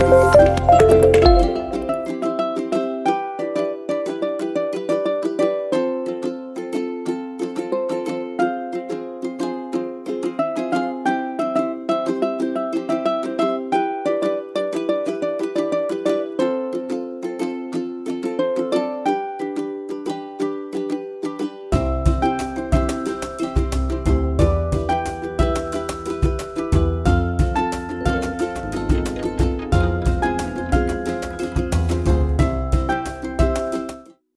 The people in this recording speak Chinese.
아!